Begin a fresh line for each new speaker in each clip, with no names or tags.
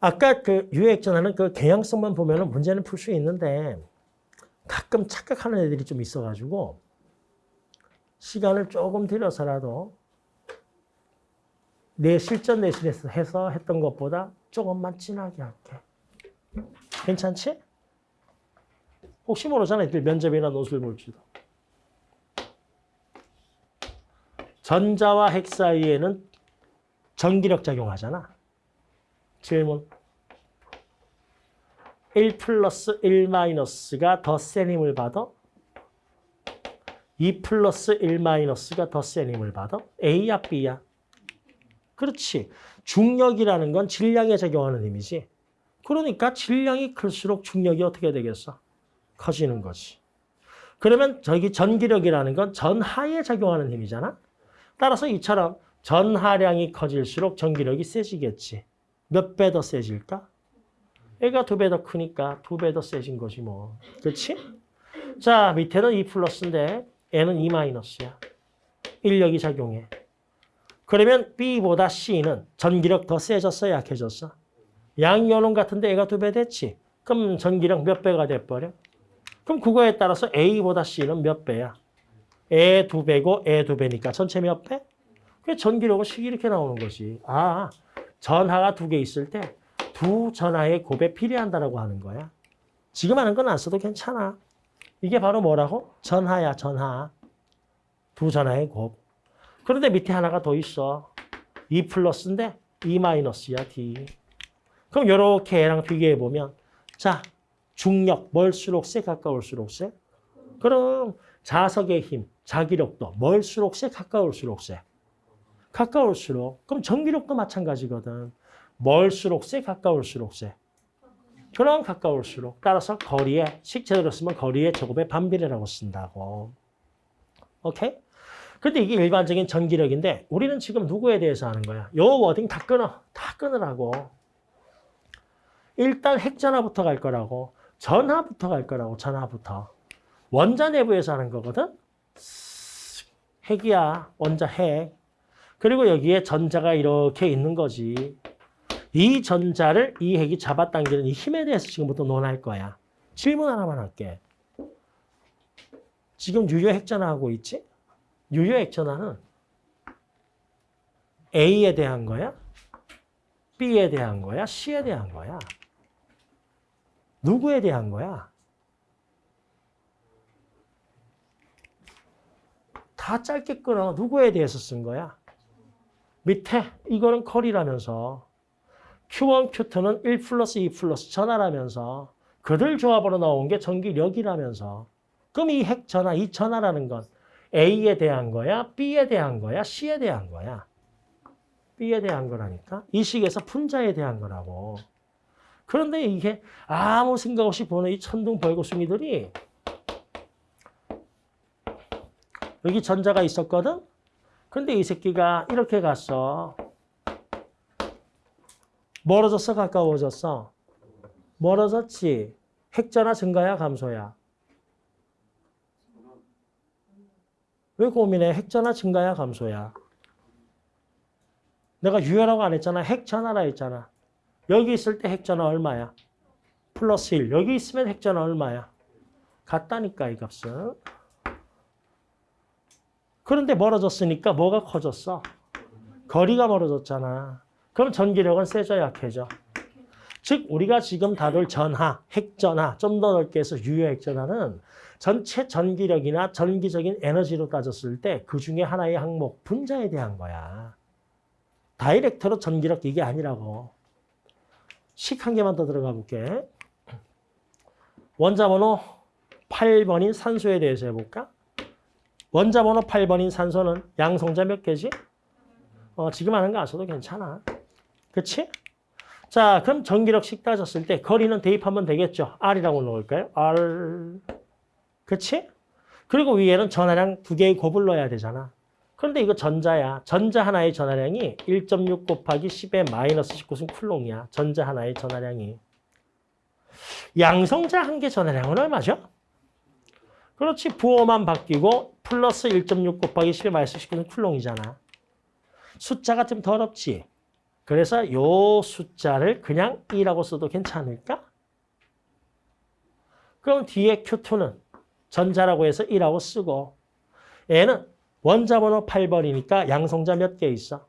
아까 그 유액전화는 그 개량성만 보면은 문제는 풀 수 있는데 가끔 착각하는 애들이 좀 있어가지고 시간을 조금 들여서라도 내 실전 내신에서 해서 했던 것보다 조금만 진하게 할게. 괜찮지? 혹시 모르잖아. 애들 면접이나 논술 볼지도. 전자와 핵 사이에는 전기력 작용하잖아. 질문. 1 플러스 1 마이너스가 더 센 힘을 받아? 2 플러스 1 마이너스가 더 센 힘을 받아? A야 B야? 그렇지. 중력이라는 건 질량에 작용하는 힘이지. 그러니까 질량이 클수록 중력이 어떻게 되겠어? 커지는 거지. 그러면 저기 전기력이라는 건 전하에 작용하는 힘이잖아. 따라서 이처럼 전하량이 커질수록 전기력이 세지겠지. 몇 배 더 세질까? 애가 두 배 더 크니까 두 배 더 세진 거지 뭐. 그렇지? 자, 밑에는 2 플러스인데 N은 2 마이너스야. 인력이 작용해. 그러면 B보다 C는 전기력 더 세졌어, 약해졌어? 양이오는 같은데 애가 두 배 됐지? 그럼 전기력 몇 배가 돼버려? 그럼 그거에 따라서 A보다 C는 몇 배야? 애 두 배고 애 두 배니까 전체 몇 배? 그 전기력은 식 이렇게 나오는 거지. 아, 전하가 두 개 있을 때 두 전하의 곱에 필요한다라고 하는 거야. 지금 하는 건 안 써도 괜찮아. 이게 바로 뭐라고? 전하야, 전하. 두 전하의 곱. 그런데 밑에 하나가 더 있어. 2 플러스인데 2 마이너스야, D. 그럼 이렇게 얘랑 비교해 보면 자, 중력 멀수록 세 가까울수록 세? 그럼 자석의 힘, 자기력도 멀수록 세 가까울수록 세? 가까울수록. 그럼 전기력도 마찬가지거든. 멀수록 세 가까울수록 세? 그럼 가까울수록. 따라서 거리에 식제대로 쓰면 거리의 제곱의 반비례라고 쓴다고. 오케이? 근데 이게 일반적인 전기력인데 우리는 지금 누구에 대해서 하는 거야? 요 워딩 다 끊어. 다 끊으라고. 일단 핵전화부터 갈 거라고. 전화부터 갈 거라고. 전화부터. 원자 내부에서 하는 거거든. 핵이야. 원자 핵. 그리고 여기에 전자가 이렇게 있는 거지. 이 전자를 이 핵이 잡아당기는 이 힘에 대해서 지금부터 논할 거야. 질문 하나만 할게. 지금 유효 핵전화 하고 있지? 유효 핵전화는 A에 대한 거야? B에 대한 거야? C에 대한 거야? 누구에 대한 거야? 다 짧게 끊어. 누구에 대해서 쓴 거야? 밑에 이거는 컬이라면서 Q1, Q2는 1 플러스 2 플러스 전하라면서 그들 조합으로 나온 게 전기력이라면서 그럼 이 핵전하, 이 전하라는 건 A에 대한 거야? B에 대한 거야? C에 대한 거야? B에 대한 거라니까? 이 식에서 분자에 대한 거라고. 그런데 이게 아무 생각 없이 보는 이 천둥 벌거숭이들이 여기 전자가 있었거든? 근데 이 새끼가 이렇게 갔어. 멀어졌어? 가까워졌어? 멀어졌지? 핵전화 증가야? 감소야? 왜 고민해? 핵전화 증가야? 감소야? 내가 유효라고 안 했잖아. 핵전화라 했잖아. 여기 있을 때 핵전화 얼마야? 플러스 1. 여기 있으면 핵전화 얼마야? 같다니까 이 값은. 그런데 멀어졌으니까 뭐가 커졌어? 거리가 멀어졌잖아. 그럼 전기력은 세져 약해져? 즉 우리가 지금 다룰 전하, 핵전하, 좀 더 넓게 해서 유효 핵전하는 전체 전기력이나 전기적인 에너지로 따졌을 때 그 중에 하나의 항목, 분자에 대한 거야. 다이렉트로 전기력 이게 아니라고. 식 한 개만 더 들어가 볼게. 원자 번호 8번인 산소에 대해서 해볼까? 원자 번호 8번인 산소는 양성자 몇 개지? 어, 지금 하는 거 안 써도 괜찮아. 그치? 자, 그럼 전기력식 따졌을 때 거리는 대입하면 되겠죠. R이라고 넣을까요? R. 그치? 그리고 위에는 전하량 두 개의 곱을 넣어야 되잖아. 그런데 이거 전자야. 전자 하나의 전하량이 1.6 곱하기 10의 마이너스 19승 쿨롱이야. 전자 하나의 전하량이. 양성자 한 개 전하량은 얼마죠? 그렇지. 부호만 바뀌고 플러스 1.6 곱하기 10의 마이너스 19승 쿨롱이잖아. 숫자가 좀 더럽지? 그래서 요 숫자를 그냥 2라고 써도 괜찮을까? 그럼 뒤에 Q2는 전자라고 해서 2라고 쓰고 얘는 원자번호 8번이니까 양성자 몇 개 있어?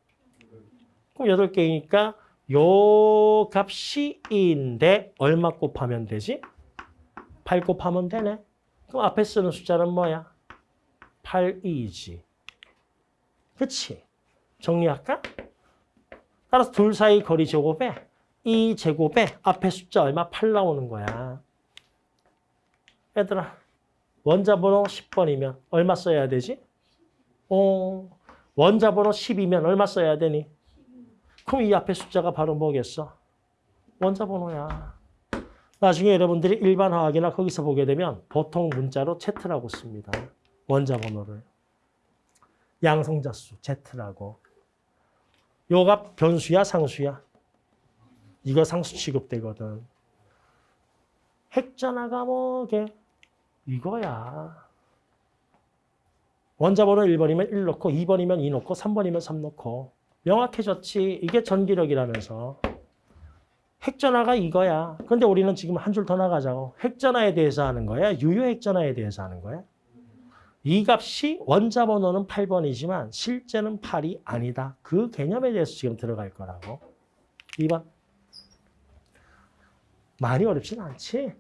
그럼 8개이니까 요 값이 2인데 얼마 곱하면 되지? 8 곱하면 되네. 그럼 앞에 쓰는 숫자는 뭐야? 8, 2지. 그치? 정리할까? 따라서 둘 사이 거리 제곱에 2 제곱에 앞에 숫자 얼마? 8 나오는 거야. 얘들아, 원자번호 10번이면 얼마 써야 되지? 어, 원자번호 10이면 얼마 써야 되니? 그럼 이 앞에 숫자가 바로 뭐겠어? 원자번호야. 나중에 여러분들이 일반 화학이나 거기서 보게 되면 보통 문자로 Z라고 씁니다. 원자 번호를. 양성자수 Z라고. 요가 변수야 상수야? 이거 상수 취급되거든. 핵전화가 뭐게? 이거야. 원자 번호 1번이면 1 넣고 2번이면 2 넣고 3번이면 3 넣고 명확해졌지. 이게 전기력이라면서. 핵전화가 이거야. 근데 우리는 지금 한 줄 더 나가자고. 핵전화에 대해서 하는 거야? 유효 핵전화에 대해서 하는 거야? 이 값이 원자 번호는 8번이지만 실제는 8이 아니다. 그 개념에 대해서 지금 들어갈 거라고. 2번. 많이 어렵진 않지?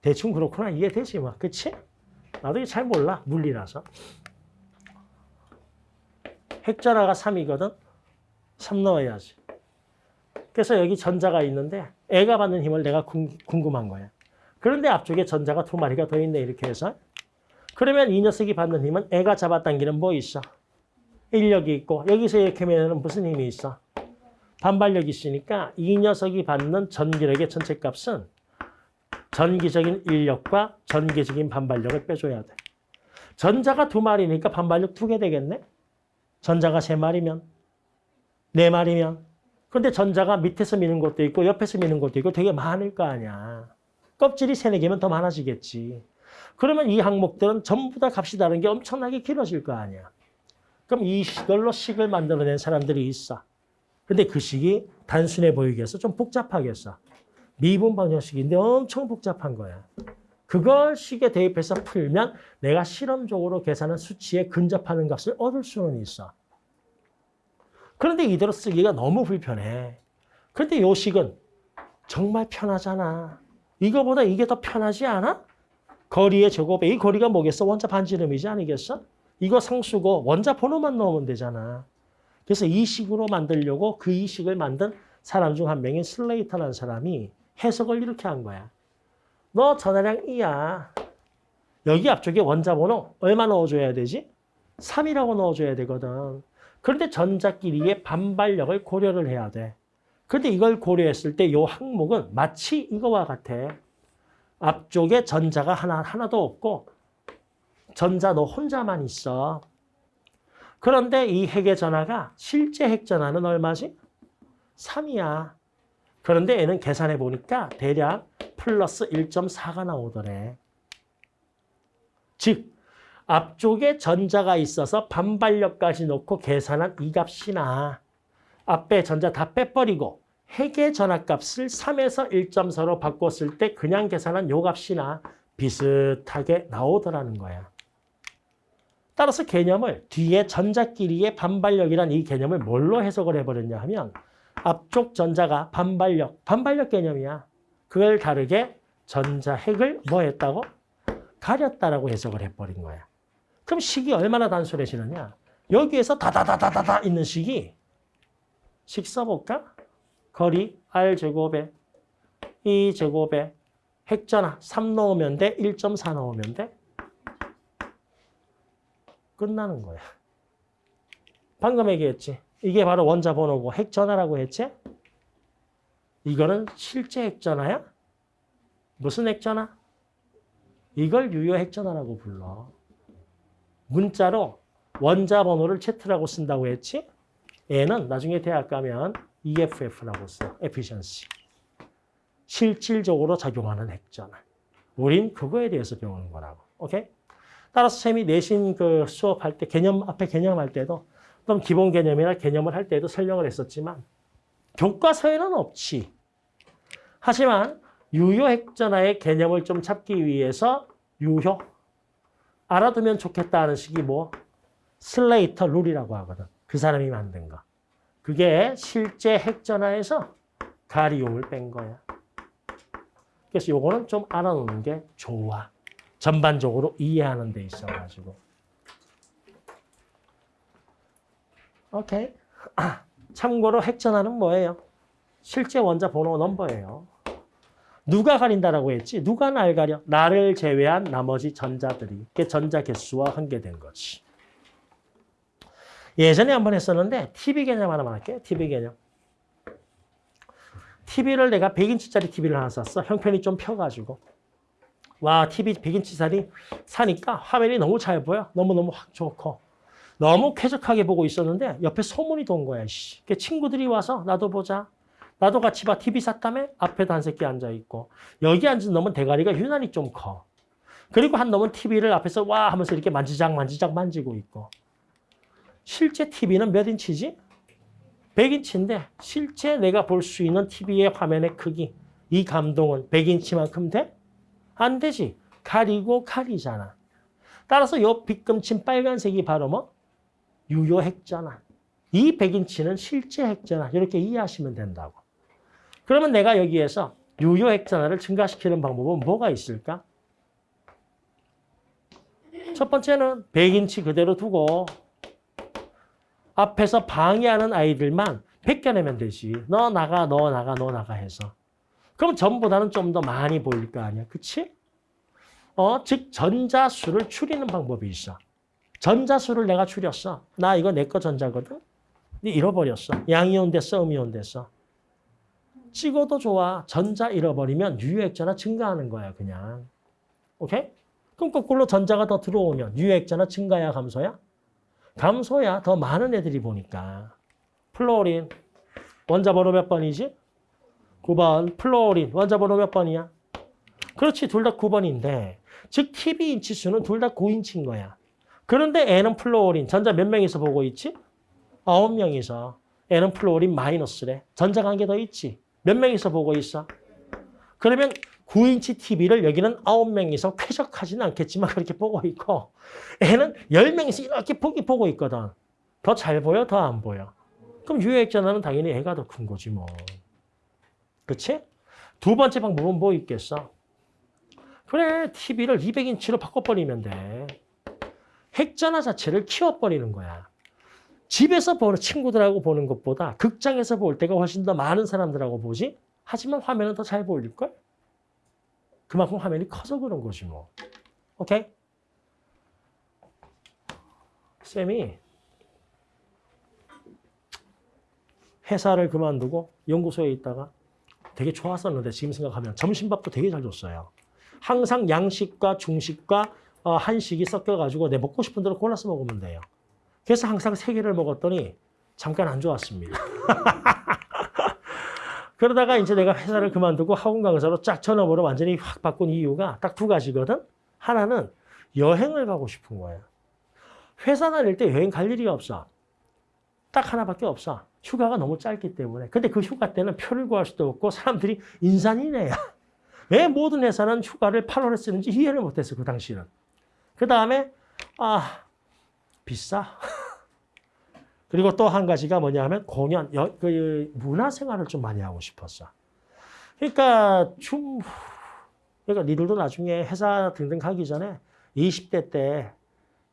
대충 그렇구나 이해되지 뭐. 그치? 나도 잘 몰라. 물리라서. 핵전화가 3이거든. 3 넣어야지. 그래서 여기 전자가 있는데 애가 받는 힘을 내가 궁금한 거야. 그런데 앞쪽에 전자가 두 마리가 더 있네 이렇게 해서. 그러면 이 녀석이 받는 힘은 애가 잡아당기는 뭐 있어? 인력이 있고 여기서 이렇게 하면 무슨 힘이 있어? 반발력이 있으니까 이 녀석이 받는 전기력의 전체 값은 전기적인 인력과 전기적인 반발력을 빼줘야 돼. 전자가 두 마리니까 반발력 두 개 되겠네? 전자가 세 마리면, 네 마리면. 근데 전자가 밑에서 미는 것도 있고 옆에서 미는 것도 있고 되게 많을 거 아니야. 껍질이 세네 개면 더 많아지겠지. 그러면 이 항목들은 전부 다 값이 다른 게 엄청나게 길어질 거 아니야. 그럼 이 식을로 식을 만들어낸 사람들이 있어. 근데 그 식이 단순해 보이겠어? 좀 복잡하겠어. 미분 방정식인데 엄청 복잡한 거야. 그걸 식에 대입해서 풀면 내가 실험적으로 계산한 수치에 근접하는 값을 얻을 수는 있어. 그런데 이대로 쓰기가 너무 불편해. 그런데 요 식은 정말 편하잖아. 이거보다 이게 더 편하지 않아? 거리의 제곱에 이 거리가 뭐겠어? 원자 반지름이지 아니겠어? 이거 상수고 원자 번호만 넣으면 되잖아. 그래서 이 식으로 만들려고 그 이 식을 만든 사람 중 한 명인 슬레이터라는 사람이 해석을 이렇게 한 거야. 너 전화량 2야. 여기 앞쪽에 원자 번호 얼마 넣어줘야 되지? 3이라고 넣어줘야 되거든. 그런데 전자끼리의 반발력을 고려를 해야 돼. 그런데 이걸 고려했을 때 이 항목은 마치 이거와 같아. 앞쪽에 전자가 하나, 하나도 없고 전자 너 혼자만 있어. 그런데 이 핵의 전화가 실제 핵 전화는 얼마지? 3이야. 그런데 얘는 계산해 보니까 대략 플러스 1.4가 나오더래. 즉 앞쪽에 전자가 있어서 반발력까지 놓고 계산한 이 값이나 앞에 전자 다 빼버리고 핵의 전압값을 3에서 1.4로 바꿨을 때 그냥 계산한 요 값이나 비슷하게 나오더라는 거야. 따라서 개념을 뒤에 전자끼리의 반발력이란 이 개념을 뭘로 해석을 해버렸냐 하면 앞쪽 전자가 반발력, 반발력 개념이야. 그걸 다르게 전자 핵을 뭐 했다고? 가렸다라고 해석을 해버린 거야. 그럼 식이 얼마나 단순해지느냐? 여기에서 다다다다다다 있는 식이 식 써볼까? 거리 R제곱에 2제곱에 핵전화 3 넣으면 돼? 1.4 넣으면 돼? 끝나는 거야. 방금 얘기했지. 이게 바로 원자 번호고 핵전화라고 했지? 이거는 실제 핵전화야? 무슨 핵전화? 이걸 유효 핵전화라고 불러. 문자로 원자 번호를 Z라고 쓴다고 했지? 얘는 나중에 대학 가면 EFF라고 써. efficiency. 실질적으로 작용하는 핵전화. 우린 그거에 대해서 배우는 거라고. 오케이? 따라서 쌤이 내신 그 수업할 때 개념 앞에 개념할 때도 어떤 기본 개념이나 개념을 할 때도 설명을 했었지만 교과서에는 없지. 하지만 유효 핵전화의 개념을 좀 찾기 위해서 유효 알아두면 좋겠다는 식이 뭐 슬레이터 룰이라고 하거든. 그 사람이 만든 거. 그게 실제 핵전화에서 가리움을 뺀 거야. 그래서 요거는 좀 알아놓는 게 좋아. 전반적으로 이해하는 데 있어가지고. 오케이. 참고로 핵전화는 뭐예요? 실제 원자 번호 넘버예요. 누가 가린다라고 했지? 누가 날 가려? 나를 제외한 나머지 전자들이. 그게 전자 개수와 한계된 거지. 예전에 한번 했었는데 TV 개념 하나만 할게요. TV 개념. TV를 내가 100인치짜리 TV를 하나 샀어. 형편이 좀 펴가지고. 와, TV 100인치짜리 사니까 화면이 너무 잘 보여. 너무너무 확 좋고. 너무 쾌적하게 보고 있었는데 옆에 소문이 돈 거야. 씨. 그 친구들이 와서 나도 보자. 나도 같이 봐. TV 샀다며? 앞에도 한 새끼 앉아있고. 여기 앉은 놈은 대가리가 유난히 좀 커. 그리고 한 놈은 TV를 앞에서 와 하면서 이렇게 만지작 만지작 만지고 있고. 실제 TV는 몇 인치지? 100인치인데 실제 내가 볼 수 있는 TV의 화면의 크기, 이 감동은 100인치만큼 돼? 안 되지. 가리고 가리잖아. 따라서 요 빗금친 빨간색이 바로 뭐? 유효 핵전화. 이 100인치는 실제 핵전화. 이렇게 이해하시면 된다고. 그러면 내가 여기에서 유효 핵전화를 증가시키는 방법은 뭐가 있을까? 첫 번째는 100인치 그대로 두고 앞에서 방해하는 아이들만 벗겨내면 되지. 너 나가, 너 나가, 너 나가 해서. 그럼 전보다는 좀 더 많이 보일 거 아니야. 그치? 어, 즉 전자수를 줄이는 방법이 있어. 전자수를 내가 줄였어. 나 이거 내 거 전자거든. 잃어버렸어. 양이온 됐어, 음이온 됐어. 찍어도 좋아. 전자 잃어버리면 유효액자나 증가하는 거야, 그냥. 오케이? 그럼 거꾸로 전자가 더 들어오면 유효액자나 증가야, 감소야? 감소야. 더 많은 애들이 보니까. fluorine. 원자 번호 몇 번이지? 9번. fluorine. 원자 번호 몇 번이야? 그렇지. 둘 다 9번인데. 즉, TV 인치 수는 둘 다 9인치인 거야. 그런데 얘는 fluorine. 전자 몇 명이서 보고 있지? 9명이서. 얘는 fluorine 마이너스래. 개더 있지. 몇 명이서 보고 있어? 그러면 9인치 TV를 여기는 9명이서 쾌적하지는 않겠지만 그렇게 보고 있고 애는 10명이서 이렇게 보기 보고 있거든. 더 잘 보여? 더 안 보여? 그럼 유효액전화는 당연히 애가 더 큰 거지 뭐. 그치? 두 번째 방법은 뭐 있겠어? 그래, TV를 200인치로 바꿔버리면 돼. 핵전화 자체를 키워버리는 거야. 집에서 보는 친구들하고 보는 것보다 극장에서 볼 때가 훨씬 더 많은 사람들하고 보지? 하지만 화면은 더 잘 보일걸? 그만큼 화면이 커서 그런 거지 뭐. 오케이? 쌤이 회사를 그만두고 연구소에 있다가 되게 좋았었는데 지금 생각하면 점심밥도 되게 잘 줬어요. 항상 양식과 중식과 어, 한식이 섞여가지고 내 먹고 싶은 대로 골라서 먹으면 돼요. 그래서 항상 세 개를 먹었더니 잠깐 안 좋았습니다. 그러다가 이제 내가 회사를 그만두고 학원 강사로 쫙 전업으로 완전히 확 바꾼 이유가 딱 두 가지거든. 하나는 여행을 가고 싶은 거야. 회사 다닐 때 여행 갈 일이 없어. 딱 하나밖에 없어. 휴가가 너무 짧기 때문에. 근데 그 휴가 때는 표를 구할 수도 없고 사람들이 인산이네야. 왜 모든 회사는 휴가를 8월에 쓰는지 이해를 못했어, 그 당시는. 그 다음에, 아, 비싸. 그리고 또 한 가지가 뭐냐 하면 공연, 여, 그 문화생활을 좀 많이 하고 싶었어. 그러니까 좀, 그러니까 니들도 나중에 회사 등등 가기 전에 20대 때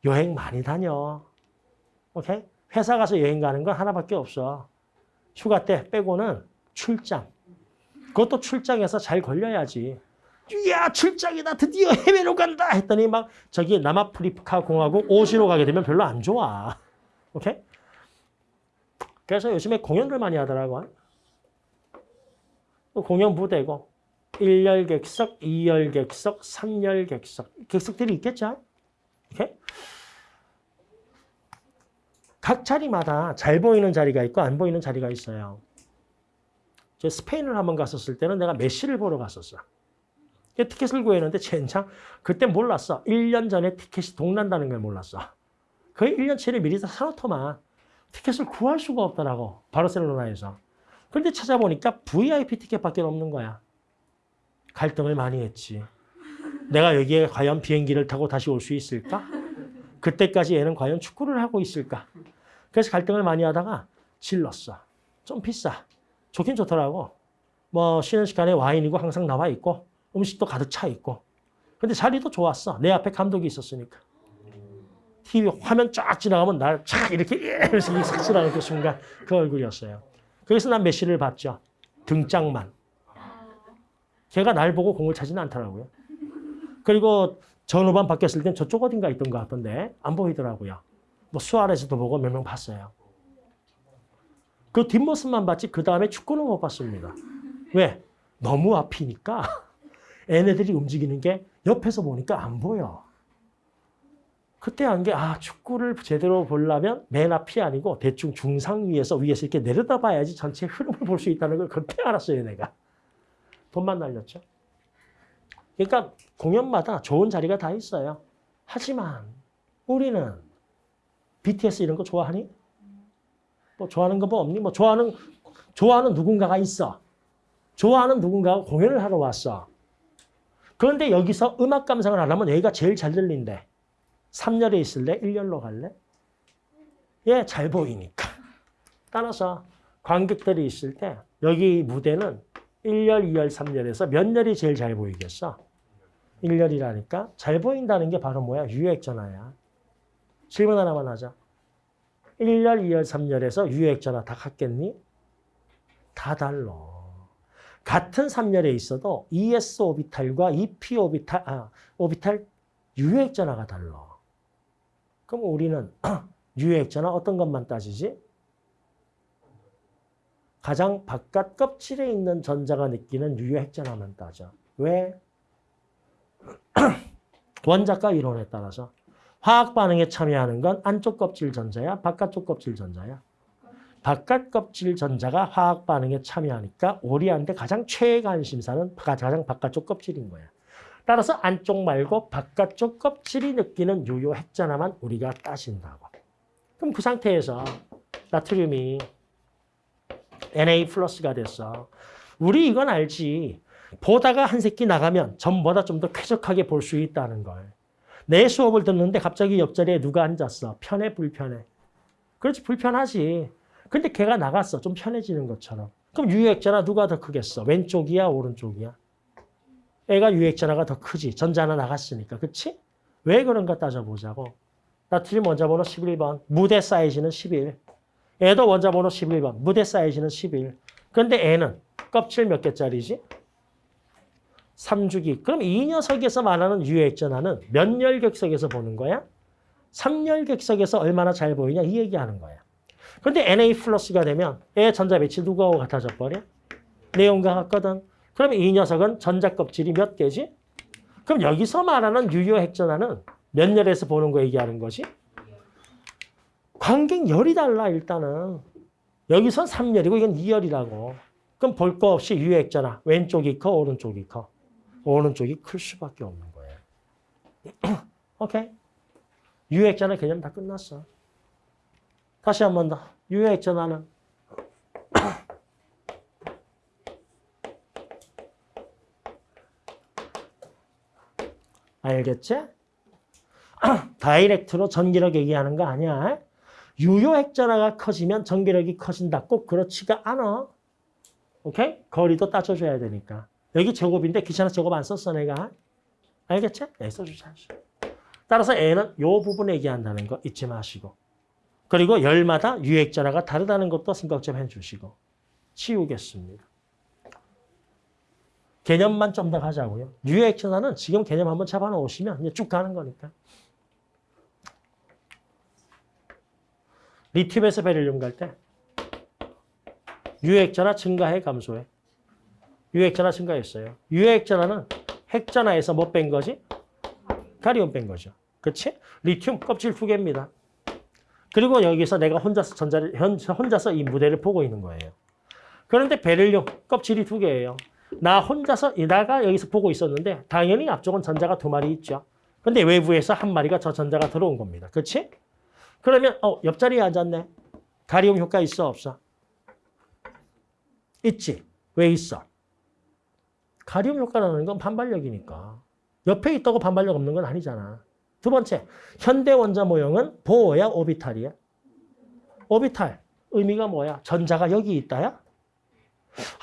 여행 많이 다녀. 오케이? 회사 가서 여행 가는 건 하나밖에 없어. 휴가 때 빼고는 출장. 그것도 출장에서 잘 걸려야지. 이야 출장이다 드디어 해외로 간다 했더니 막 저기 남아프리카 공화국 오시로 가게 되면 별로 안 좋아. 오케이? 그래서 요즘에 공연을 많이 하더라고. 공연 부대고 1열 객석, 2열 객석, 3열 객석 객석들이 있겠죠? 오케이? 각 자리마다 잘 보이는 자리가 있고 안 보이는 자리가 있어요. 저 스페인을 한번 갔었을 때는 내가 메시를 보러 갔었어. 티켓을 구했는데 젠장 그때 몰랐어. 1년 전에 티켓이 동난다는 걸 몰랐어. 거의 1년치를 미리 다 사놓더만 티켓을 구할 수가 없더라고. 바르셀로나에서. 그런데 찾아보니까 VIP 티켓밖에 없는 거야. 갈등을 많이 했지. 내가 여기에 과연 비행기를 타고 다시 올 수 있을까? 그때까지 얘는 과연 축구를 하고 있을까? 그래서 갈등을 많이 하다가 질렀어. 좀 비싸. 좋긴 좋더라고. 뭐 쉬는 시간에 와인이고 항상 나와 있고 음식도 가득 차 있고. 근데 자리도 좋았어. 내 앞에 감독이 있었으니까. TV 화면 쫙 지나가면 날 쫙 이렇게 이렇게 싹 지나가는 그 순간 그 얼굴이었어요. 그래서 난 메시를 봤죠. 등짝만. 걔가 날 보고 공을 차지는 않더라고요. 그리고 전후반 바뀌었을 땐 저쪽 어딘가 있던 것 같던데 안 보이더라고요. 뭐 수아레스도 보고 몇 명 봤어요. 그 뒷모습만 봤지 그 다음에 축구는 못 봤습니다. 왜? 너무 앞이니까 얘네들이 움직이는 게 옆에서 보니까 안 보여. 그때 한 게 아 축구를 제대로 보려면 맨 앞이 아니고 대충 중상 위에서 위에서 이렇게 내려다 봐야지 전체 흐름을 볼 수 있다는 걸 그때 알았어요 내가. 돈만 날렸죠. 그러니까 공연마다 좋은 자리가 다 있어요. 하지만 우리는 BTS 이런 거 좋아하니? 뭐 좋아하는 거 뭐 없니? 뭐 좋아하는 좋아하는 누군가가 있어. 좋아하는 누군가가 공연을 하러 왔어. 그런데 여기서 음악 감상을 하려면 여기가 제일 잘 들린대. 3열에 있을래? 1열로 갈래? 예, 잘 보이니까. 따라서 관객들이 있을 때 여기 무대는 1열, 2열, 3열에서 몇 열이 제일 잘 보이겠어? 1열이라니까 잘 보인다는 게 바로 뭐야? 유액전화야. 질문 하나만 하자. 1열, 2열, 3열에서 유액전화 다 같겠니? 다 달라. 같은 3열에 있어도 ES 오비탈과 EP 오비탈, 아, 오비탈 유액전화가 달라. 그럼 우리는 유액전화 어떤 것만 따지지? 가장 바깥 껍질에 있는 전자가 느끼는 유효핵전화만 따져. 왜? 원자과 이론에 따라서 화학 반응에 참여하는 건 안쪽 껍질 전자야, 바깥쪽 껍질 전자야. 바깥 껍질 전자가 화학 반응에 참여하니까 우리한테 가장 최애 관심사는 가장 바깥쪽 껍질인 거야. 따라서 안쪽 말고 바깥쪽 껍질이 느끼는 유효 핵전화만 우리가 따신다고. 그럼 그 상태에서 나트륨이 Na 플러스가 됐어. 우리 이건 알지. 보다가 한 새끼 나가면 전보다 좀 더 쾌적하게 볼 수 있다는 걸. 내 수업을 듣는데 갑자기 옆자리에 누가 앉았어. 편해, 불편해? 그렇지, 불편하지. 근데 걔가 나갔어. 좀 편해지는 것처럼. 그럼 유액전화 누가 더 크겠어? 왼쪽이야, 오른쪽이야? 애가 유액전화가 더 크지. 전자 하나 나갔으니까. 그치? 왜 그런가 따져보자고. 나트륨 원자번호 11번. 무대 사이즈는 11. 애도 원자번호 11번. 무대 사이즈는 11. 그런데 애는 껍질 몇 개짜리지? 3주기. 그럼 이 녀석에서 말하는 유액전화는 몇 열격석에서 보는 거야? 3열격석에서 얼마나 잘 보이냐 이 얘기하는 거야. 그런데 Na 플러스가 되면 애 전자 배치 누구하고 같아져 버려? 내용과 같거든. 그러면 이 녀석은 전자 껍질이 몇 개지? 그럼 여기서 말하는 유효 핵전화는 몇 열에서 보는 거 얘기하는 것이? 관객 열이 달라 일단은. 여기선 3열이고 이건 2열이라고. 그럼 볼 거 없이 유효 핵전화. 왼쪽이 커 오른쪽이 커? 오른쪽이 클 수밖에 없는 거예요. 오케이? 유효 핵전화 개념 다 끝났어. 다시 한 번 더. 유효 핵전화는 알겠지? 다이렉트로 전기력 얘기하는 거 아니야. 유효 핵전화가 커지면 전기력이 커진다. 꼭 그렇지가 않아. 오케이? 거리도 따져줘야 되니까. 여기 제곱인데 귀찮아 제곱 안 썼어 내가. 알겠지? 네, 써주자. 따라서 N은 이 부분 얘기한다는 거 잊지 마시고. 그리고 열마다 유액전화가 다르다는 것도 생각 좀 해주시고. 치우겠습니다. 개념만 좀 더 가자고요. 유액전화는 지금 개념 한번 잡아놓으시면 이제 쭉 가는 거니까. 리튬에서 베릴륨 갈 때 유액전화 증가해 감소해? 유액전화 증가했어요. 유액전화는 핵전화에서 뭐 뺀 거지? 가리움 뺀 거죠. 그렇지? 리튬 껍질 두 개입니다. 그리고 여기서 내가 혼자서 전자를 혼자서 이 무대를 보고 있는 거예요. 그런데 베릴륨 껍질이 두 개예요. 나 혼자서 이다가 여기서 보고 있었는데 당연히 앞쪽은 전자가 두 마리 있죠. 근데 외부에서 한 마리가 저 전자가 들어온 겁니다. 그렇지? 그러면 어 옆자리에 앉았네. 가리움 효과 있어 없어? 있지. 왜 있어? 가리움 효과라는 건 반발력이니까. 옆에 있다고 반발력 없는 건 아니잖아. 두 번째, 현대 원자 모형은 보호야, 오비탈이야? 오비탈. 의미가 뭐야? 전자가 여기 있다야?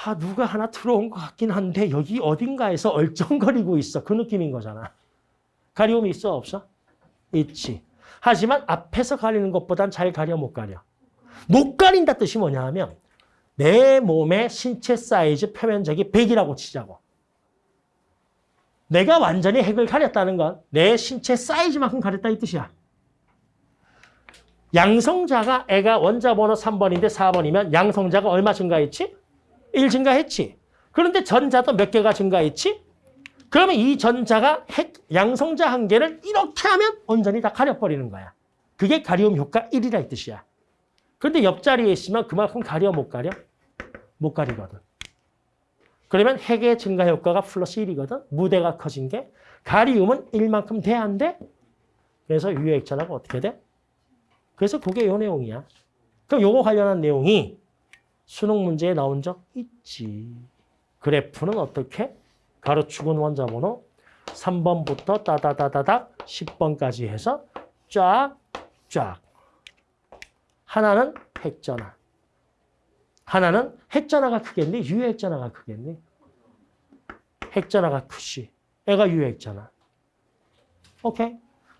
아, 누가 하나 들어온 것 같긴 한데 여기 어딘가에서 얼쩡거리고 있어. 그 느낌인 거잖아. 가리움이 있어, 없어? 있지. 하지만 앞에서 가리는 것보단 잘 가려, 못 가려? 못 가린다 뜻이 뭐냐 하면 내 몸의 신체 사이즈 표면적이 100이라고 치자고. 내가 완전히 핵을 가렸다는 건 내 신체 사이즈만큼 가렸다 이 뜻이야. 양성자가 애가 원자 번호 3번인데 4번이면 양성자가 얼마 증가했지? 1 증가했지. 그런데 전자도 몇 개가 증가했지? 그러면 이 전자가 핵 양성자 한 개를 이렇게 하면 온전히 다 가려버리는 거야. 그게 가리움 효과 1이라 이 뜻이야. 그런데 옆자리에 있으면 그만큼 가려 못 가려? 못 가리거든. 그러면 핵의 증가 효과가 플러스 1이거든. 무대가 커진 게. 가리움은 1만큼 돼야 안 돼? 그래서 유효액전화가 어떻게 돼? 그래서 그게 요 내용이야. 그럼 요거 관련한 내용이 수능 문제에 나온 적 있지. 그래프는 어떻게? 가로축은 원자번호 3번부터 따다다다닥 10번까지 해서 쫙, 쫙. 하나는 핵전화. 하나는 핵전화가 크겠니? 유핵전화가 크겠니? 핵전화가 크지. 애가 유핵전화. 오케이?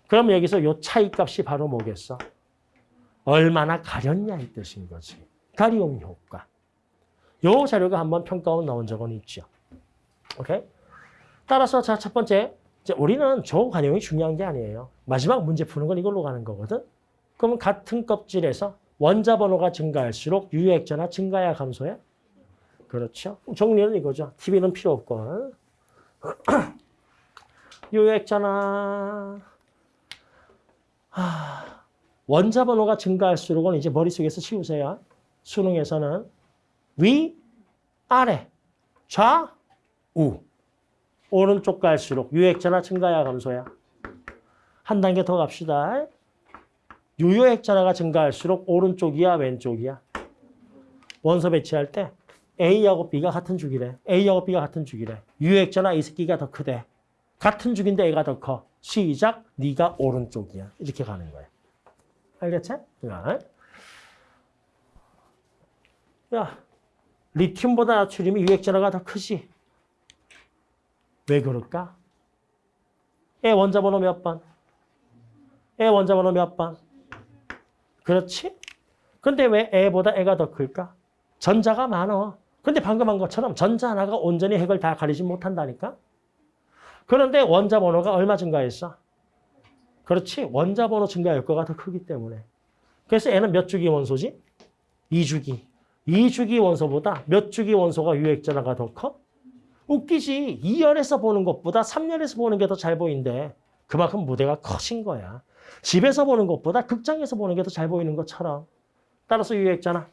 그럼 여기서 요 차이값이 바로 뭐겠어? 얼마나 가렸냐 이 뜻인 거지. 가리움 효과. 요 자료가 한번 평가원 나온 적은 있죠. 오케이? 따라서 자, 첫 번째. 우리는 저 관용이 중요한 게 아니에요. 마지막 문제 푸는 건 이걸로 가는 거거든. 그러면 같은 껍질에서 원자 번호가 증가할수록 유효액전화 증가야 감소야? 그렇죠. 정리는 이거죠. TV는 필요 없고. 유효액전화. 하... 원자 번호가 증가할수록은 이제 머릿속에서 치우세요. 수능에서는 위, 아래, 좌, 우. 오른쪽 갈수록 유액전화 증가야 감소야? 한 단계 더 갑시다. 유효액전화가 증가할수록 오른쪽이야 왼쪽이야? 원소 배치할 때 A하고 B가 같은 주기래. A하고 B가 같은 주기래. 유효액전화 이 새끼가 더 크대. 같은 주기인데 A가 더 커. 시작, 네가 오른쪽이야. 이렇게 가는 거야. 알겠지? 야, 야 리튬보다 나트륨이 유액 전화가 더 크지. 왜 그럴까? 애 원자 번호 몇 번? 애 원자 번호 몇 번? 그렇지? 근데 왜 애보다 애가 더 클까? 전자가 많어. 근데 방금 한 것처럼 전자 하나가 온전히 핵을 다 가리지 못한다니까? 그런데 원자 번호가 얼마 증가했어? 그렇지. 원자 번호 증가 효과가 더 크기 때문에. 그래서 애는 몇 주기 원소지? 2주기. 2주기 원소보다 몇 주기 원소가 유액전화가 더 커? 웃기지. 2열에서 보는 것보다 3열에서 보는 게 더 잘 보인대. 그만큼 무대가 커진 거야. 집에서 보는 것보다 극장에서 보는 게 더 잘 보이는 것처럼. 따라서 유액전화.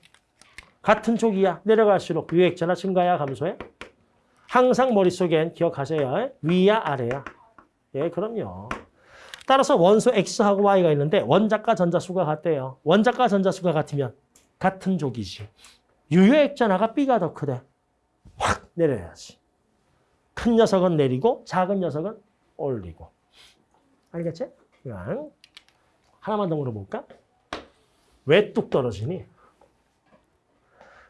같은 쪽이야. 내려갈수록 유액전화 증가야 감소해? 항상 머릿속엔 기억하세요. 위야 아래야. 예, 그럼요. 따라서 원소 X하고 Y가 있는데 원자과 전자수가 같대요. 원자과 전자수가 같으면 같은 쪽이지. 유효액전화가 B가 더 크대. 확 내려야지. 큰 녀석은 내리고 작은 녀석은 올리고. 알겠지? 그냥 하나만 더 물어볼까? 왜 뚝 떨어지니?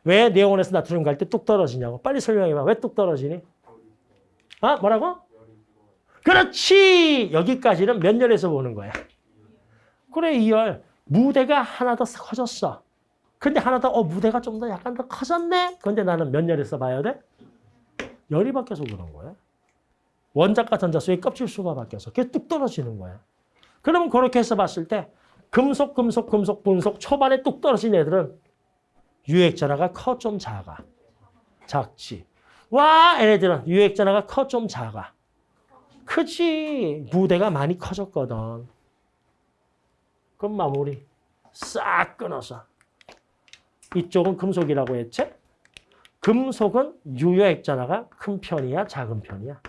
왜 네온에서 나트륨 갈 때 뚝 떨어지냐고. 빨리 설명해봐. 왜 뚝 떨어지니? 아 뭐라고? 그렇지! 여기까지는 몇 열에서 보는 거야? 그래, 2열. 무대가 하나 더 커졌어. 근데 하나 더, 어, 무대가 좀 더 약간 더 커졌네? 근데 나는 몇 열에서 봐야 돼? 열이 바뀌어서 그런 거야. 원자과 전자수의 껍질 수가 바뀌어서 그게 뚝 떨어지는 거야. 그러면 그렇게 해서 봤을 때 금속, 금속, 금속, 분속 초반에 뚝 떨어진 애들은 유액전화가 커 좀 작아. 작지. 와, 얘네들은 유액전화가 커 좀 작아. 크지. 무대가 많이 커졌거든. 그럼 마무리. 싹 끊어서. 이쪽은 금속이라고 했지? 금속은 유효액전화가 큰 편이야, 작은 편이야?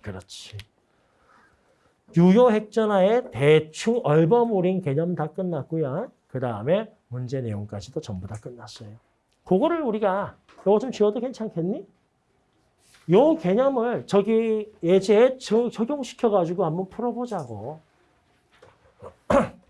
그렇지. 유효액전화의 대충 얼버무린 개념 다 끝났고요. 그 다음에 문제 내용까지도 전부 다 끝났어요. 그거를 우리가 요거 좀 지워도 괜찮겠니? 요 개념을 저기 예제에 저- 적용시켜가지고 한번 풀어보자고.